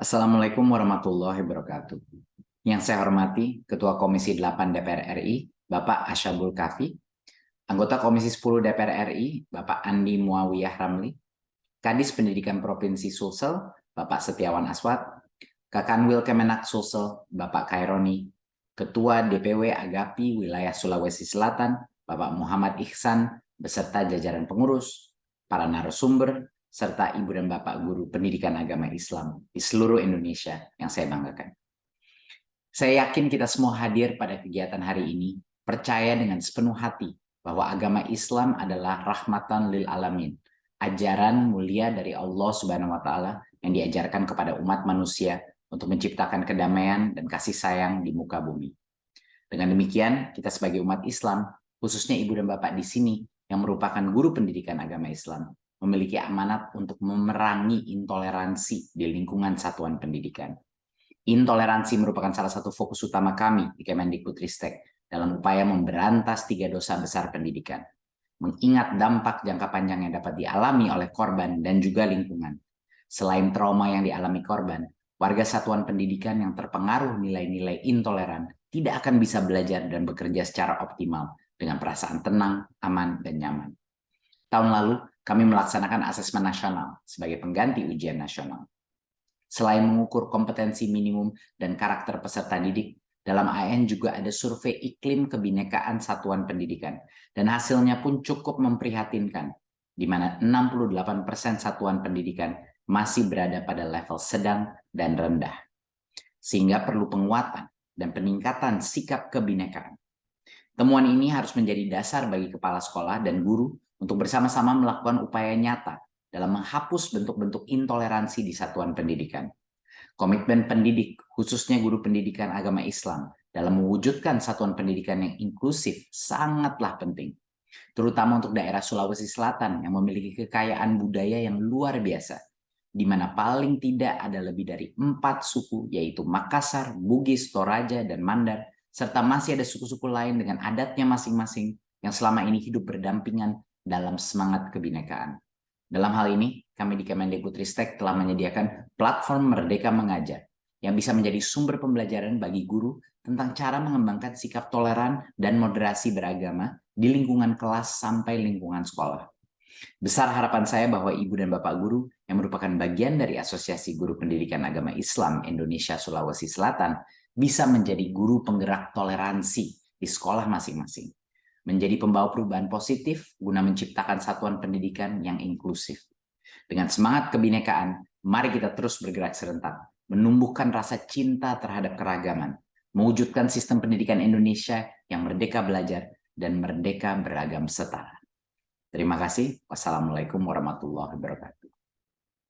Assalamualaikum warahmatullahi wabarakatuh. Yang saya hormati Ketua Komisi 8 DPR RI, Bapak Asyabul Kafi, Anggota Komisi 10 DPR RI, Bapak Andi Muawiyah Ramli, Kadis Pendidikan Provinsi Sulsel, Bapak Setiawan Aswad, Kakanwil Kemenak Sulsel, Bapak Kaironi, Ketua DPW Agapi Wilayah Sulawesi Selatan, Bapak Muhammad Ihsan, beserta jajaran pengurus, para narasumber, serta ibu dan bapak guru pendidikan agama Islam di seluruh Indonesia yang saya banggakan. Saya yakin kita semua hadir pada kegiatan hari ini, percaya dengan sepenuh hati bahwa agama Islam adalah rahmatan lil alamin, ajaran mulia dari Allah Subhanahu wa taala yang diajarkan kepada umat manusia untuk menciptakan kedamaian dan kasih sayang di muka bumi. Dengan demikian, kita sebagai umat Islam, khususnya ibu dan bapak di sini yang merupakan guru pendidikan agama Islam, memiliki amanat untuk memerangi intoleransi di lingkungan satuan pendidikan. Intoleransi merupakan salah satu fokus utama kami di Kemendikbudristek dalam upaya memberantas tiga dosa besar pendidikan. Mengingat dampak jangka panjang yang dapat dialami oleh korban dan juga lingkungan. Selain trauma yang dialami korban, warga satuan pendidikan yang terpengaruh nilai-nilai intoleran tidak akan bisa belajar dan bekerja secara optimal dengan perasaan tenang, aman, dan nyaman. Tahun lalu, kami melaksanakan asesmen nasional sebagai pengganti ujian nasional. Selain mengukur kompetensi minimum dan karakter peserta didik, dalam AN juga ada survei iklim kebinekaan satuan pendidikan, dan hasilnya pun cukup memprihatinkan, di mana 68% satuan pendidikan masih berada pada level sedang dan rendah. Sehingga perlu penguatan dan peningkatan sikap kebinekaan. Temuan ini harus menjadi dasar bagi kepala sekolah dan guru untuk bersama-sama melakukan upaya nyata dalam menghapus bentuk-bentuk intoleransi di satuan pendidikan. Komitmen pendidik, khususnya guru pendidikan agama Islam, dalam mewujudkan satuan pendidikan yang inklusif sangatlah penting. Terutama untuk daerah Sulawesi Selatan yang memiliki kekayaan budaya yang luar biasa, di mana paling tidak ada lebih dari empat suku, yaitu Makassar, Bugis, Toraja, dan Mandar, serta masih ada suku-suku lain dengan adatnya masing-masing yang selama ini hidup berdampingan dalam semangat kebinekaan. Dalam hal ini, kami di Kemendikbudristek telah menyediakan platform Merdeka Mengajar yang bisa menjadi sumber pembelajaran bagi guru tentang cara mengembangkan sikap toleran dan moderasi beragama di lingkungan kelas sampai lingkungan sekolah. Besar harapan saya bahwa Ibu dan Bapak Guru yang merupakan bagian dari Asosiasi Guru Pendidikan Agama Islam Indonesia Sulawesi Selatan bisa menjadi guru penggerak toleransi di sekolah masing-masing menjadi pembawa perubahan positif guna menciptakan satuan pendidikan yang inklusif. Dengan semangat kebinekaan, mari kita terus bergerak serentak, menumbuhkan rasa cinta terhadap keragaman, mewujudkan sistem pendidikan Indonesia yang merdeka belajar dan merdeka beragam setara. Terima kasih. Wassalamualaikum warahmatullahi wabarakatuh.